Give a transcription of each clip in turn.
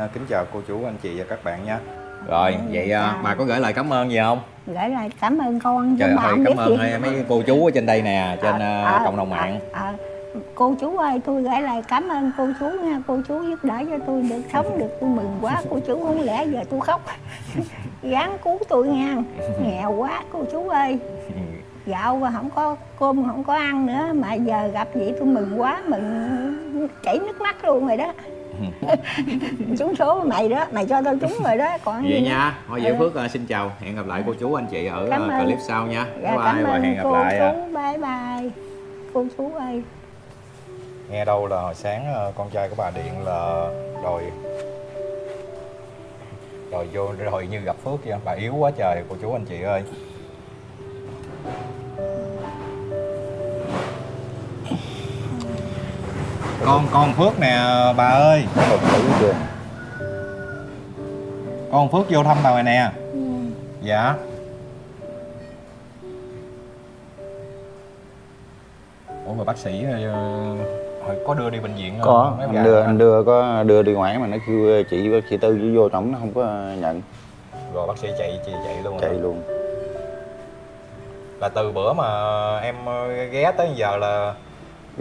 À, kính chào cô chú anh chị và các bạn nha. Rồi vậy à, chào. bà có gửi lời cảm ơn gì không? Gửi lời cảm ơn con trời bà ơi cảm ơn gì. hai- mấy cô chú ở trên đây nè trên Ờ, à, ờ, cộng đồng mạng. ờ, ờ. cô chú ơi tôi gửi lời cảm ơn cô chú nha. Cô chú giúp đỡ cho tôi được sống được tôi mừng quá. Cô chú không lẽ giờ tôi khóc. Gắng cứu tôi nha. Nghèo quá cô chú ơi. Gạo và không có cơm không có ăn nữa mà giờ gặp vậy tôi mừng quá mừng chảy nước mắt luôn rồi đó trúng số mày đó mày cho tao trúng rồi đó còn vậy gì nha. Thôi vậy Ừ. Phước à, xin chào. Hẹn gặp lại cô chú anh chị ở Cảm à, ơn. clip sau nha. Dạ, bye bye và hẹn gặp cô lại à. chú bye bye. Cô chú ơi. Nghe đâu là hồi sáng ờ, con trai của bà điện là đòi đòi vô rồi như gặp Phước vậy? Bà yếu quá trời cô chú anh chị ơi con con Phước nè bà ơi. Con Phước vô. Thăm bà này nè dạ. Ủa mà bác sĩ ờ, hồi có đưa đi bệnh viện không? có. Mấy anh đưa anh đưa có đưa đi ngoài mà nó kêu chị chị tư chỉ vô trong nó không có nhận. Rồi bác sĩ chạy chạy chạy luôn chạy rồi. luôn. Là từ bữa mà em ờ, ghé tới giờ là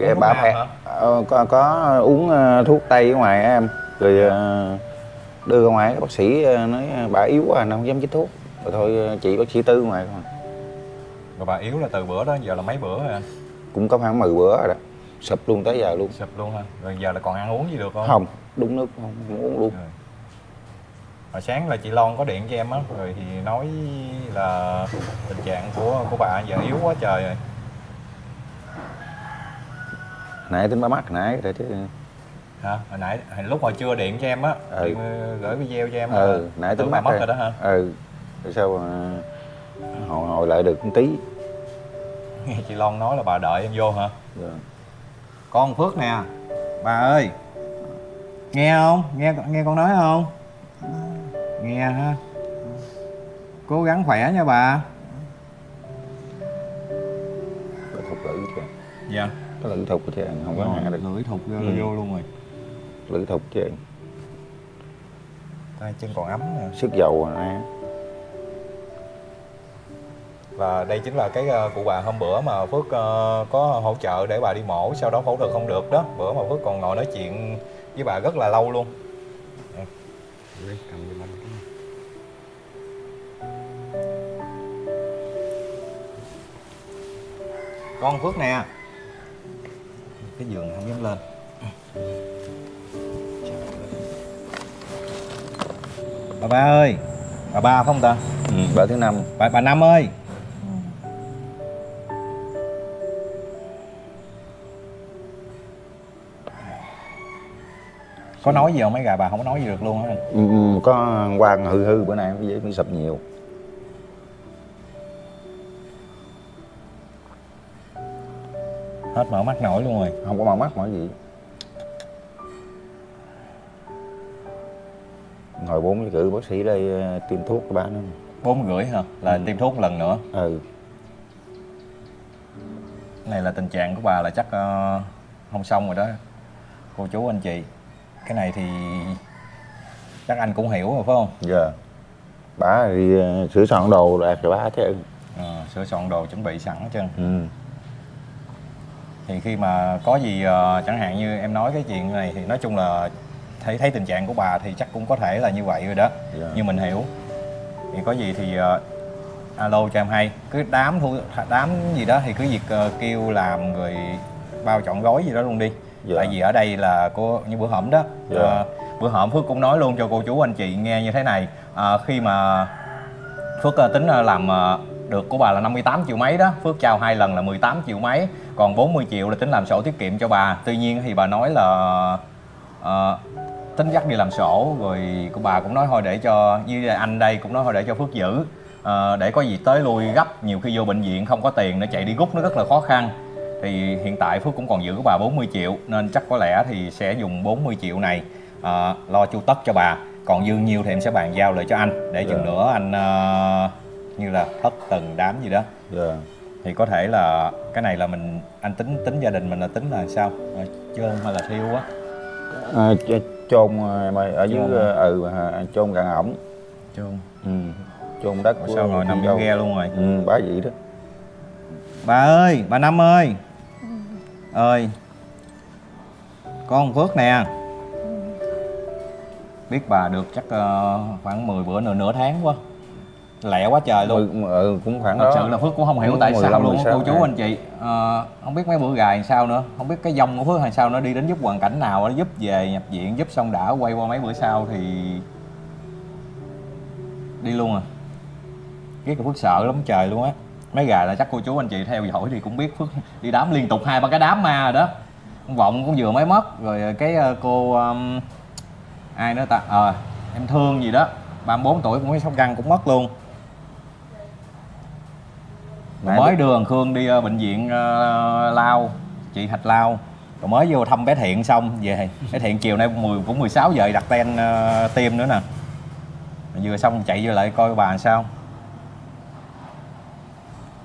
Thuốc bà hả? ờ, có, có uống ờ, thuốc tây ở ngoài em. Rồi ờ, đưa ra ngoài bác sĩ ờ, nói bà yếu quá nó không dám chích thuốc. Rồi thôi chị bác sĩ tư ngoài thôi. Rồi bà yếu là từ bữa đó giờ là mấy bữa rồi anh? Cũng có khoảng 10 bữa rồi đó. Sụp luôn tới giờ luôn. Sụp luôn ha rồi giờ là còn ăn uống gì được không? Không đúng nước không, không uống luôn. Rồi. hồi sáng là chị Lon có điện cho em á rồi thì nói là tình trạng của của bà giờ yếu quá trời rồi nãy tính bà mắc nãy rồi chứ hả? Hồi nãy hồi lúc hồi chưa điện cho em á Ừ. điện ờ, gửi video cho em ừ là nãy tính bà mắc mất rồi đó hả? Ừ. Rồi sao mà hồi, hồi lại được một tí. Nghe chị Lon nói là bà đợi em vô hả? Rồi. con Phước nè bà ơi. Nghe không? Nghe nghe con nói không? Nghe ha. Cố gắng khỏe nha bà. Cái thục lưỡi chứ. Dạ cái lưỡi thục chứ không có hạ được. lưỡi thục vô, Ừ. vô luôn rồi. Lưỡi thục chứ tay chân còn ấm nè. Sức dầu rồi nè. Và đây chính là cái ờ, cụ bà hôm bữa mà Phước ờ, có hỗ trợ để bà đi mổ sau đó phẫu thuật không được đó. Bữa mà Phước còn ngồi nói chuyện với bà rất là lâu luôn. Này. con Phước nè cái giường không dám lên. Bà ba ơi bà ba không ta? Ừ, bữa thứ năm. Bà bà năm ơi. Có nói gì không mấy gà? Bà không có nói gì được luôn anh ừ, ừ, có quan hư hư bữa nay mới sụp nhiều hết mở mắt nổi luôn rồi. Không có mở mắt mở gì? Ngồi bốn giờ cử bác sĩ đây ờ, tiêm thuốc cho nó bốn rưỡi hả? Là Ừ. tiêm thuốc một lần nữa? Ừ. Cái này là tình trạng của bà là chắc ờ, không xong rồi đó cô chú anh chị. Cái này thì chắc anh cũng hiểu rồi phải không? Giờ bà đi ờ, sửa soạn đồ rồi bà chứ. Ờ, sửa soạn đồ chuẩn bị sẵn hết trơn. Ừ. thì khi mà có gì ờ, chẳng hạn như em nói cái chuyện này thì nói chung là thấy thấy tình trạng của bà thì chắc cũng có thể là như vậy rồi đó. Dạ. nhưng mình hiểu. Thì có gì thì ờ, alo cho em hay. Cứ đám thu đám gì đó thì cứ việc ờ, kêu làm rồi bao chọn gói gì đó luôn đi. Dạ. tại vì ở đây là cô như bữa hổm đó Dạ. ờ, bữa hổm phước cũng nói luôn cho cô chú anh chị nghe như thế này. Ờ, khi mà Phước ờ, tính ờ, làm ờ, được của bà là 58 triệu mấy đó. Phước trao hai lần là 18 triệu mấy Còn 40 triệu là tính làm sổ tiết kiệm cho bà. Tuy nhiên thì bà nói là ờ, tính dắt đi làm sổ Rồi của bà cũng nói thôi để cho Như anh đây cũng nói thôi để cho Phước giữ. Ờ, Để có gì tới lui gấp Nhiều khi vô bệnh viện không có tiền Nó chạy đi rút nó rất là khó khăn. Thì hiện tại Phước cũng còn giữ của bà 40 triệu Nên chắc có lẽ thì sẽ dùng 40 triệu này ờ, Lo chu tất cho bà. Còn dư nhiêu thì em sẽ bàn giao lại cho anh. Để chừng Dạ. nữa anh ờ, như là thất từng đám gì đó. Giờ thì có thể là cái này là mình anh tính tính gia đình mình là tính là sao? Ờ, chôn hay là thiêu á? À, ch- chôn em ơi ở dưới ờ, ừ à, chôn càng ổng. Chôn. Ừ. chôn đất của sao rồi nằm dâu. ghe luôn rồi? Ừ, bá vậy đó. Bà ơi bà năm ơi. Ơi con phước nè. Biết bà được chắc ờ, khoảng 10 bữa nữa nửa tháng quá lẹ quá trời luôn. Ừ, cũng khoảng thật đó. sự là phước cũng không hiểu Cũng tại sao 15, luôn. á, 16 cô chú anh chị Ờ, không biết mấy bữa gài làm sao nữa. Không biết cái dông của phước hay sao nó đi đến giúp hoàn cảnh nào nó giúp về nhập viện giúp xong đã quay qua mấy bữa sau thì đi luôn à. Là phước sợ lắm trời luôn á. Mấy gà là chắc cô chú anh chị theo dõi thì cũng biết phước đi đám liên tục hai ba cái đám ma rồi đó. Con vọng cũng vừa mới mất rồi cái ờ, cô um, ai nữa ta? Ờ em thương gì đó 34 tuổi cũng mới sóc răng cũng mất luôn Nãy mới đưa thằng Khương đi ờ, bệnh viện ờ, Lao chị Thạch Lao. Rồi mới vô thăm bé Thiện xong về. Bé Thiện chiều nay 10 cũng 16 giờ đặt ten ờ, tiêm nữa nè. Vừa xong chạy vô lại coi bà sao.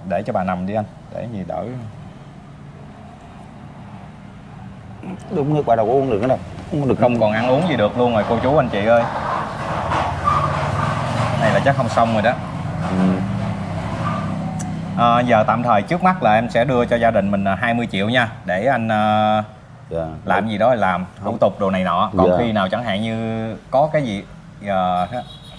Để cho bà nằm đi anh để gì đỡ. Đúng nước bà đâu có uống được nữa đâu uống được không còn ăn uống gì được luôn rồi cô chú anh chị ơi. Này là chắc không xong rồi đó. Ừ. à, giờ tạm thời trước mắt là em sẽ đưa cho gia đình mình à, 20 triệu nha để anh ờ, dạ. làm gì đó thì làm thủ tục đồ này nọ. Còn Dạ. khi nào chẳng hạn như có cái gì ờ,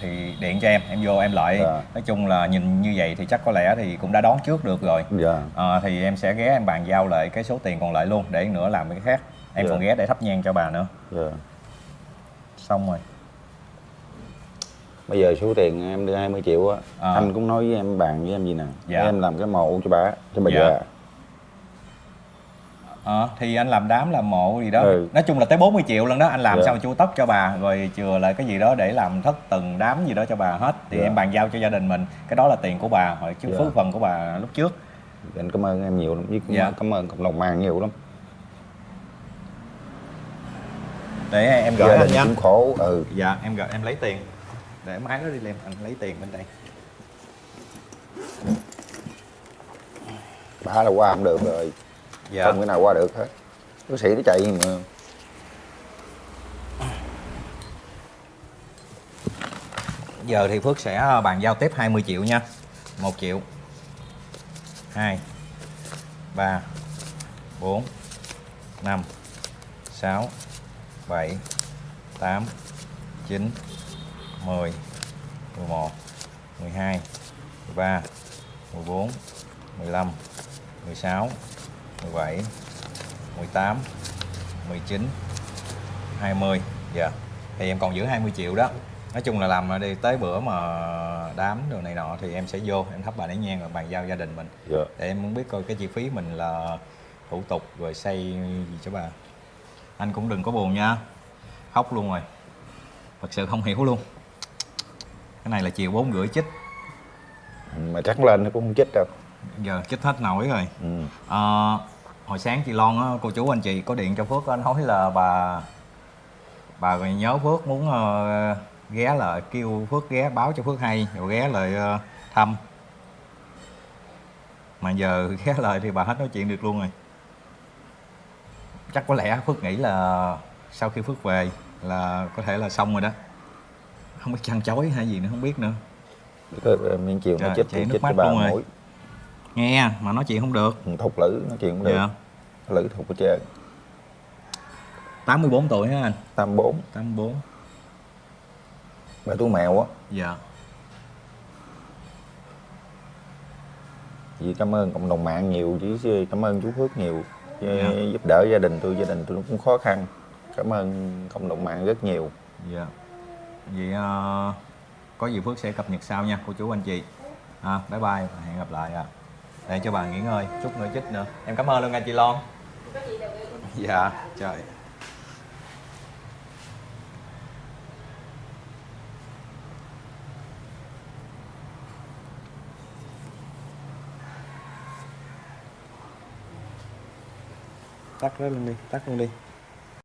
thì điện cho em em vô em lợi Dạ. nói chung là nhìn như vậy thì chắc có lẽ thì cũng đã đón trước được rồi. Dạ. Ờ, thì em sẽ ghé em bàn giao lại cái số tiền còn lại luôn để nữa làm cái khác. Em Dạ. còn ghé để thắp nhang cho bà nữa. Dạ. Xong rồi bây giờ số tiền em đưa 20 triệu á À. anh cũng nói với em bàn với em gì nè Dạ. em làm cái mộ cho bà cho bà Dạ. già Ờ, thì anh làm đám làm mộ gì đó Ừ. nói chung là tới 40 triệu lần đó anh làm Dạ. xong chu tất cho bà rồi chừa lại cái gì đó để làm thất từng đám gì đó cho bà hết thì Dạ. em bàn giao cho gia đình mình cái đó là tiền của bà hồi trước Dạ. phước phần của bà lúc trước anh cảm ơn em nhiều lắm với Dạ. cảm ơn cộng đồng mạng nhiều lắm để em gửi anh nha khổ ừ dạ em gửi em lấy tiền để máy đó đi lên anh lấy tiền bên đây. Bà là qua không được rồi. Dạ. Không cái nào qua được hết. Bác sĩ nó chạy mà. Giờ thì Phước sẽ ờ, bàn giao tiếp 20 triệu nha. 1 triệu. 2 3 4 5 6 7 8 9 10 11 12 13 14 15 16 17 18 19 20 dạ. Thì em còn giữ 20 triệu đó. Nói chung là làm đi tới bữa mà đám đồ này nọ thì em sẽ vô em thắp bà nén nhang rồi bàn giao gia đình mình. Dạ. Để em muốn biết coi cái chi phí mình là thủ tục rồi xây gì cho bà. Anh cũng đừng có buồn nha. Khóc luôn rồi. Thật sự không hiểu luôn cái này là chiều bốn rưỡi chích. Mà chắc lên nó cũng không chết đâu. Giờ chích hết nổi rồi. Ừ. Ờ, hồi sáng chị Lon á, cô chú anh chị có điện cho Phước á, nói là bà bà nhớ Phước muốn ờ, ghé lại kêu Phước ghé báo cho Phước hay rồi ghé lại ờ, thăm. Mà giờ ghé lại thì bà hết nói chuyện được luôn rồi. Chắc có lẽ Phước nghĩ là sau khi Phước về là có thể là xong rồi đó không biết chăn chối hay gì nữa không biết nữa. Miếng chiều nó Trời, chết thì nước mắt luôn rồi. nghe mà nói chuyện không được. Thục lử nói chuyện cũng được. Dạ. Lử thục ở trên. 84 tuổi ha anh? Tam bốn. 84 bà tú mèo á. Dạ. Vì cảm ơn cộng đồng mạng nhiều chứ cảm ơn chú Phước nhiều. Dạ. giúp đỡ gia đình tôi gia đình tôi cũng khó khăn. Cảm ơn cộng đồng mạng rất nhiều. Dạ. Vậy uh, có gì Phước sẽ cập nhật sau nha cô chú anh chị. À, bye bye và hẹn gặp lại à. Để cho bà nghỉ ngơi, chút nữa chích nữa. Em cảm ơn luôn nha chị Lon. Dạ, trời. Tắt nó luôn đi, tắt luôn đi.